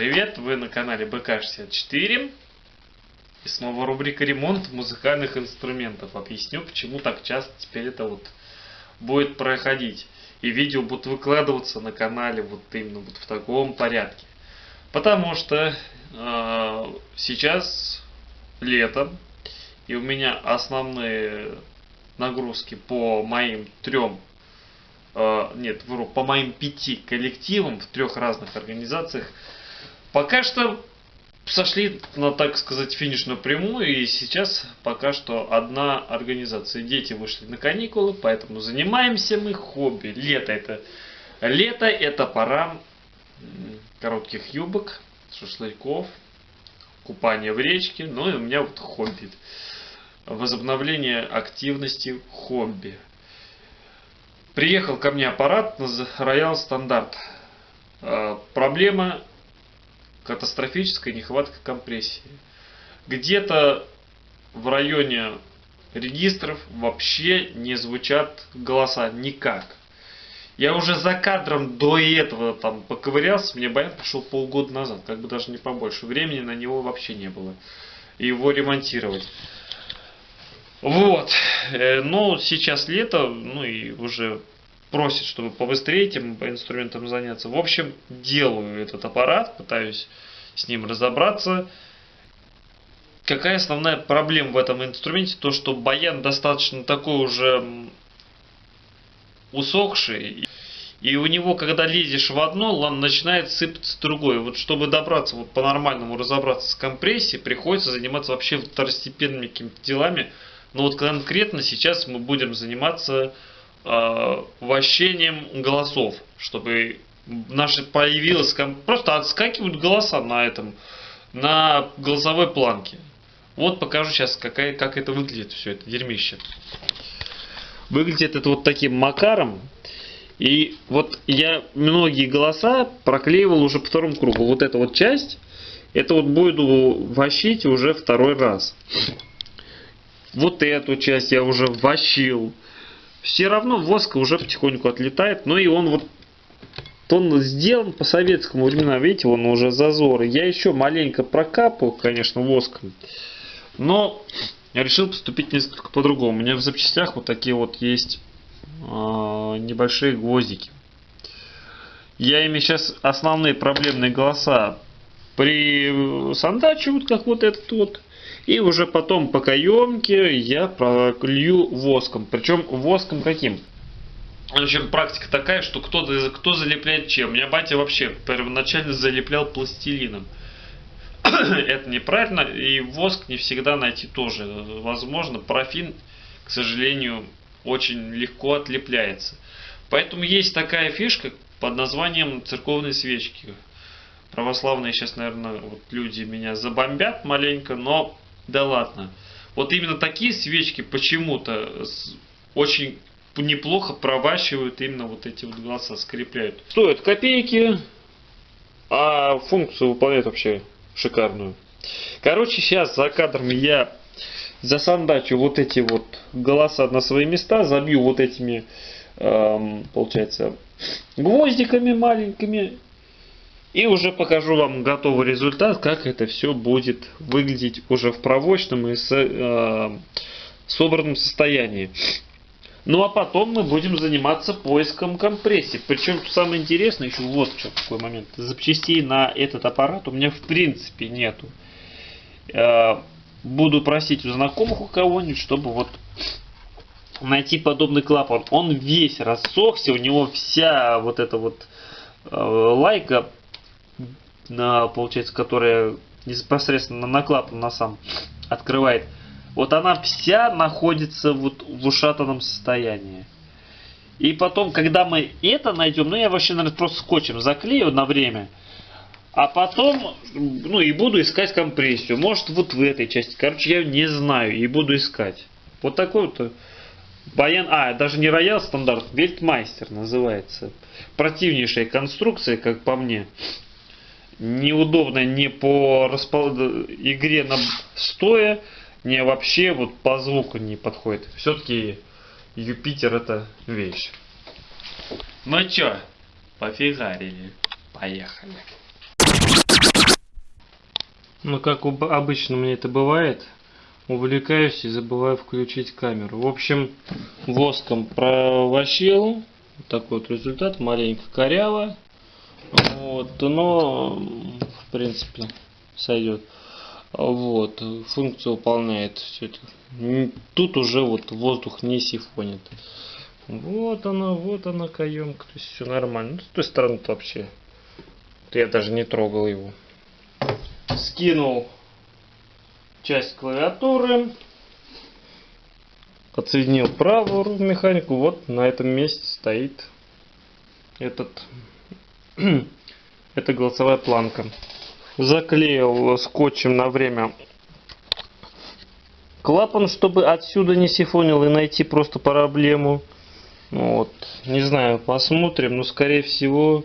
привет! Вы на канале БК64 И снова рубрика ремонт музыкальных инструментов Объясню, почему так часто теперь это вот будет проходить. И видео будут выкладываться на канале вот именно вот в таком порядке. Потому что э, сейчас лето И у меня основные нагрузки по моим трем э, нет, вру, по моим пяти коллективам в трех разных организациях Пока что сошли на, так сказать, финишную прямую, и сейчас пока что одна организация. Дети вышли на каникулы, поэтому занимаемся мы хобби. Лето это, лето это пора коротких юбок, шашлыков, купания в речке, ну и у меня вот хобби. Возобновление активности хобби. Приехал ко мне аппарат Royal Стандарт. Проблема катастрофическая нехватка компрессии. Где-то в районе регистров вообще не звучат голоса никак. Я уже за кадром до этого там поковырялся, мне баян пришел полгода назад, как бы даже не побольше. Времени на него вообще не было. Его ремонтировать. Вот. Э, но сейчас лето, ну и уже просит, чтобы побыстрее этим инструментом заняться. В общем, делаю этот аппарат, пытаюсь с ним разобраться. Какая основная проблема в этом инструменте? То, что баян достаточно такой уже усохший. И у него, когда лезешь в одно, начинает сыпаться другое. Вот чтобы добраться, вот по-нормальному разобраться с компрессией, приходится заниматься вообще второстепенными какими-то делами. Но вот конкретно сейчас мы будем заниматься вощением голосов, чтобы наши появилось, просто отскакивают голоса на этом, на голосовой планке. Вот покажу сейчас, какая, как это выглядит, все это дерьмище. Выглядит это вот таким макаром. И вот я многие голоса проклеивал уже по второму кругу. Вот эта вот часть, это вот буду вощить уже второй раз. Вот эту часть я уже вощил. Все равно воск уже потихоньку отлетает. Но и он вот он сделан по советскому времена. Видите, он уже зазоры. Я еще маленько прокапал, конечно, воском. Но я решил поступить несколько по-другому. У меня в запчастях вот такие вот есть э, небольшие гвоздики. Я ими сейчас основные проблемные голоса присандачивают, как вот этот вот. И уже потом по каемке я пролью воском. Причем воском каким? В общем, практика такая, что кто, кто залепляет чем. У меня батя вообще первоначально залеплял пластилином. Это неправильно, и воск не всегда найти тоже возможно. Парафин, к сожалению, очень легко отлепляется. Поэтому есть такая фишка под названием церковные свечки. Православные сейчас, наверное, вот люди меня забомбят маленько, но да ладно. Вот именно такие свечки почему-то очень неплохо проващивают именно вот эти вот голоса, скрепляют. Стоят копейки, а функцию выполняют вообще шикарную. Короче, сейчас за кадром я засандачу вот эти вот голоса на свои места, забью вот этими, эм, получается, гвоздиками маленькими. И уже покажу вам готовый результат, как это все будет выглядеть уже в провочном и с, э, собранном состоянии. Ну а потом мы будем заниматься поиском компрессии. Причем самое интересное, еще вот что такой момент. Запчастей на этот аппарат у меня в принципе нету. Э, буду просить у знакомых у кого-нибудь, чтобы вот найти подобный клапан. Он весь рассохся, у него вся вот эта вот э, лайка, получается, которая непосредственно на клапан на сам открывает вот она вся находится вот в ушатанном состоянии. И потом, когда мы это найдем, ну я вообще, наверное, просто скотчем заклею на время. А потом, ну и буду искать компрессию. Может вот в этой части. Короче, я не знаю и буду искать. Вот такой вот баян. А, даже не роял стандарт, вельтмайстер называется. Противнейшая конструкция, как по мне. Неудобная не по распол... игре на стоя не вообще вот по звуку не подходит. Все-таки Юпитер это вещь. Ну чё, пофигарили. Поехали. Но как обычно мне это бывает, увлекаюсь и забываю включить камеру. В общем, воском провощил. Такой вот результат, маленько коряво. Вот, но в принципе сойдет. Вот, функцию выполняет все это. Тут уже вот воздух не сифонит. Вот она, вот она каемка, то есть все нормально. Ну, с той стороны вообще, я даже не трогал его. Скинул часть клавиатуры, отсоединил правую механику, вот на этом месте стоит этот, это голосовая планка. Заклеил скотчем на время клапан, чтобы отсюда не сифонил и найти просто проблему. Вот, не знаю, посмотрим, но скорее всего,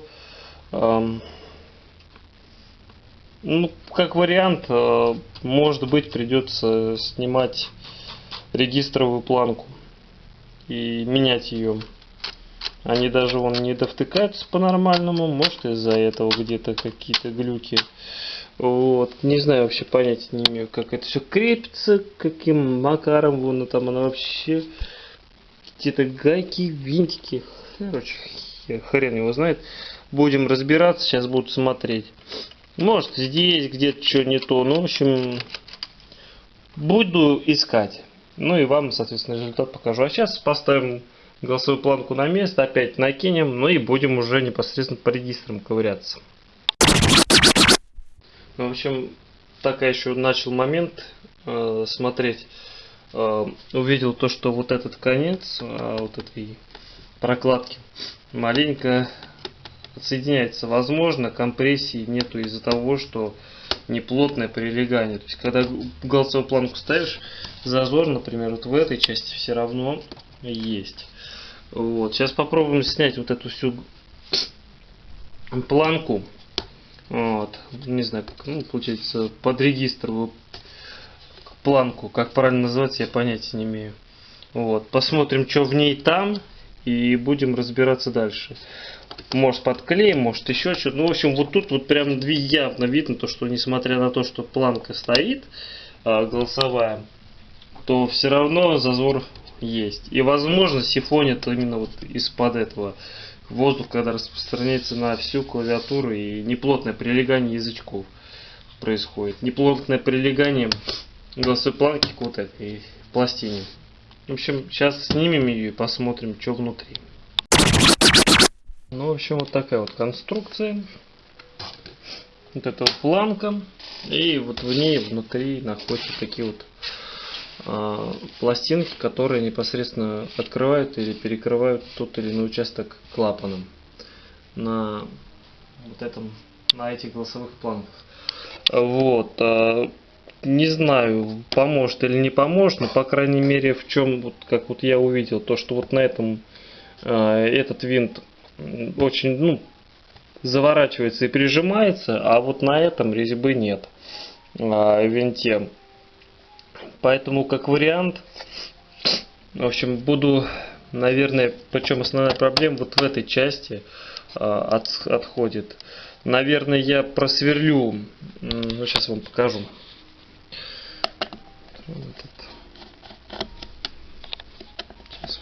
эм, ну, как вариант, э, может быть, придется снимать регистровую планку и менять ее. Они даже вон не довтыкаются по-нормальному, может из-за этого где-то какие-то глюки. Вот, не знаю, вообще понятия не имею, как это все крепится, каким макаром, вон там она вообще какие-то гайки, винтики. Короче, хрен его знает. Будем разбираться, сейчас будут смотреть. Может здесь где-то что не то. Ну, в общем, буду искать. Ну и вам, соответственно, результат покажу. А сейчас поставим голосовую планку на место, опять накинем, ну и будем уже непосредственно по регистрам ковыряться. Ну, в общем, так я еще начал момент э, смотреть. Э, увидел то, что вот этот конец э, вот этой прокладки маленько отсоединяется. Возможно, компрессии нету из-за того, что неплотное прилегание. То есть, когда голосовую планку ставишь, зазор, например, вот в этой части все равно есть. Вот. Сейчас попробуем снять вот эту всю планку. Вот. Не знаю, как, ну, получается, под регистр планку, как правильно называется, я понятия не имею. Вот, посмотрим, что в ней там, и будем разбираться дальше. Может подклеим, может еще что-то. Ну, в общем, вот тут вот прям явно видно, то, что несмотря на то, что планка стоит а, голосовая, то все равно зазор есть. И возможно сифонит именно вот из-под этого воздух, когда распространяется на всю клавиатуру и неплотное прилегание язычков происходит. Неплотное прилегание голосовой планки к вот этой пластине. В общем, сейчас снимем ее и посмотрим, что внутри. Ну, в общем, вот такая вот конструкция. Вот эта вот планка. И вот в ней внутри находятся такие вот пластинки, которые непосредственно открывают или перекрывают тот или иной участок клапаном на вот этом, на этих голосовых планках. Вот. Э, не знаю, поможет или не поможет, но по крайней мере в чем, вот, как вот я увидел, то что вот на этом э, этот винт очень, ну, заворачивается и прижимается, а вот на этом резьбы нет э, винте. Поэтому как вариант, в общем, буду, наверное, причем основная проблема вот в этой части э, от, отходит. Наверное, я просверлю, ну, сейчас вам покажу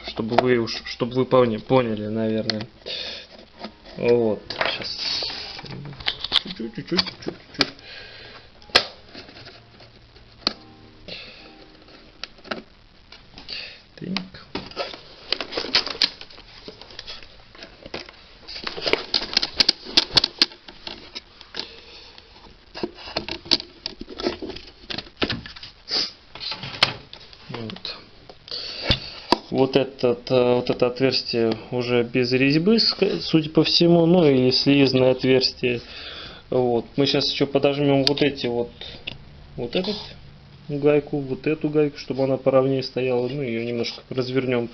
чтобы вы уж, чтобы вы поняли, поняли, наверное. Вот, сейчас. Чуть-чуть, чуть-чуть. Так. вот, этот, э, вот это отверстие уже без резьбы, судя по всему, ну или слизное отверстие. Вот. Мы сейчас еще подожмем вот эти вот, вот этот гайку, вот эту гайку, чтобы она поровнее стояла, ну ее немножко развернем.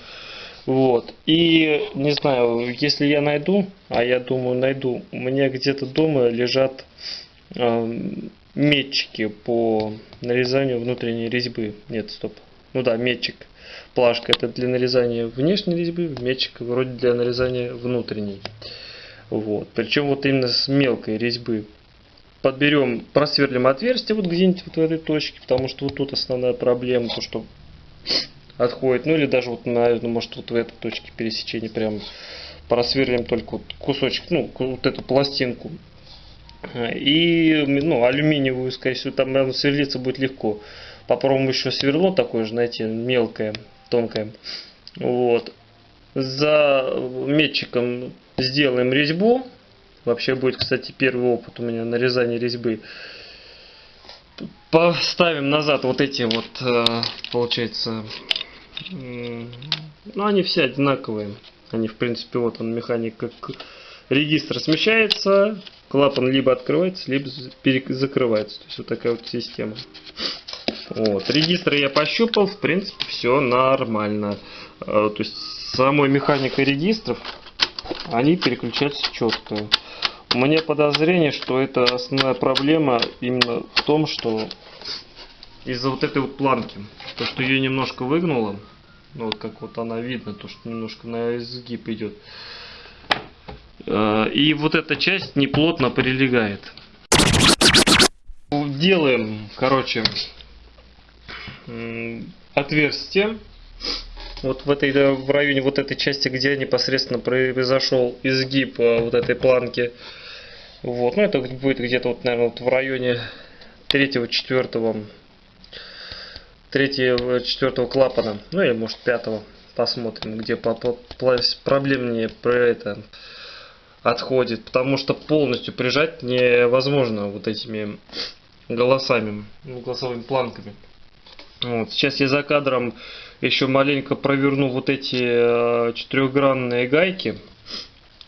Вот. И не знаю, если я найду, а я думаю найду, у меня где-то дома лежат э, метчики по нарезанию внутренней резьбы. Нет, стоп. Ну да, метчик. Плашка это для нарезания внешней резьбы, мечик вроде для нарезания внутренней. Вот. Причем вот именно с мелкой резьбы. подберем, просверлим отверстие вот где-нибудь вот в этой точке, потому что вот тут основная проблема, то что отходит, ну или даже вот, наверное, может вот в этой точке пересечения прям просверлим только вот кусочек, ну, вот эту пластинку. И, ну, алюминиевую, скорее всего, там, сверлиться будет легко. Попробуем еще сверло такое же найти, мелкое, тонкое. Вот. За метчиком сделаем резьбу. Вообще будет, кстати, первый опыт у меня нарезания резьбы. Поставим назад вот эти вот, э, получается, ну они все одинаковые. Они, в принципе, вот он механика. Регистр смещается, клапан либо открывается, либо закрывается. То есть вот такая вот система. Вот. Регистр я пощупал, в принципе, все нормально. Э, то есть самой механикой регистров они переключаются четко. У меня подозрение, что это основная проблема именно в том, что из-за вот этой вот планки, то что ее немножко выгнуло, ну вот как вот она видно, то что немножко на изгиб идет. Э, и вот эта часть неплотно прилегает. Делаем, короче, отверстие. Вот в этой в районе вот этой части, где непосредственно произошел изгиб э, вот этой планки. Вот, ну это будет где-то вот, наверное, вот в районе третьего, четвертого, третьего, четвертого клапана, ну или может пятого. Посмотрим, где по, по, проблемнее про это отходит, потому что полностью прижать невозможно вот этими голосами, голосовыми планками. Вот. Сейчас я за кадром еще маленько проверну вот эти э, четырехгранные гайки,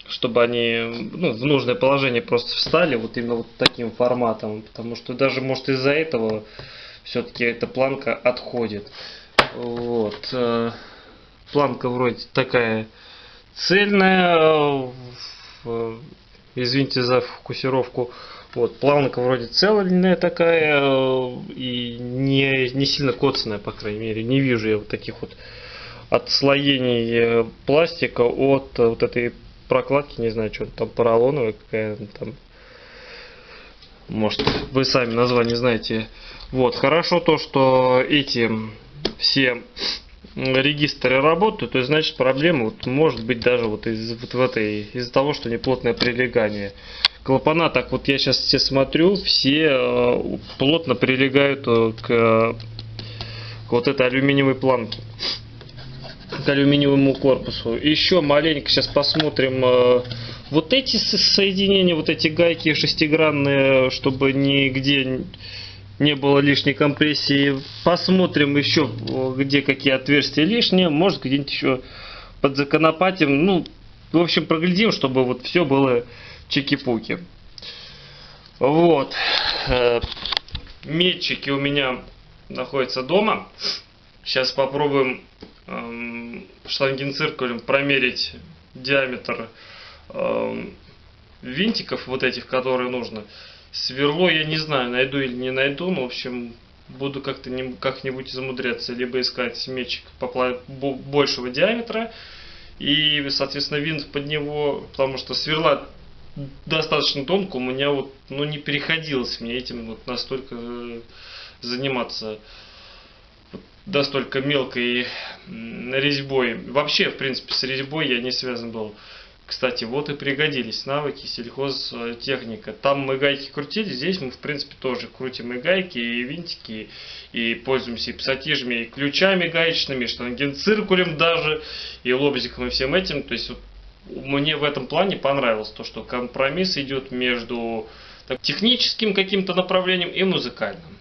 чтобы они ну, в нужное положение просто встали вот именно вот таким форматом, потому что даже может из-за этого все-таки эта планка отходит. Вот. Э, планка вроде такая цельная, извините за фокусировку. Вот, плавника вроде цельная такая э, и не, не сильно коцанная, по крайней мере. Не вижу я вот таких вот отслоений э, пластика от э, вот этой прокладки, не знаю, что там поролоновая какая там. Может, вы сами название знаете. Вот, хорошо то, что эти все регистры работают, то есть, значит проблема вот, может быть даже вот из вот в этой из-за того, что неплотное прилегание. Клапана, так вот я сейчас все смотрю, все э, плотно прилегают э, к, к вот этой алюминиевой планке, к алюминиевому корпусу. Еще маленько сейчас посмотрим э, вот эти соединения, вот эти гайки шестигранные, чтобы нигде не было лишней компрессии. Посмотрим еще, где какие отверстия лишние. Может, где-нибудь еще подзаконопатим. Ну, в общем, проглядим, чтобы вот все было чики-пуки. Вот. Э, метчики у меня находятся дома. Сейчас попробуем эм, штангенциркулем промерить диаметр эм, винтиков вот этих, которые нужно. Сверло я не знаю, найду или не найду, но в общем буду как-то как-нибудь замудряться, либо искать мечик большего диаметра и, соответственно, винт под него, потому что сверла достаточно тонко, у меня вот, ну, не переходилось мне этим вот настолько э, заниматься настолько мелкой резьбой. Вообще, в принципе, с резьбой я не связан был. Кстати, вот и пригодились навыки сельхозтехника. Там мы гайки крутили, здесь мы, в принципе, тоже крутим и гайки, и винтики, и пользуемся и пассатижами, и ключами гаечными, и штангенциркулем даже, и лобзиком, и всем этим. То есть, вот, мне в этом плане понравилось то, что компромисс идет между так, техническим каким-то направлением и музыкальным.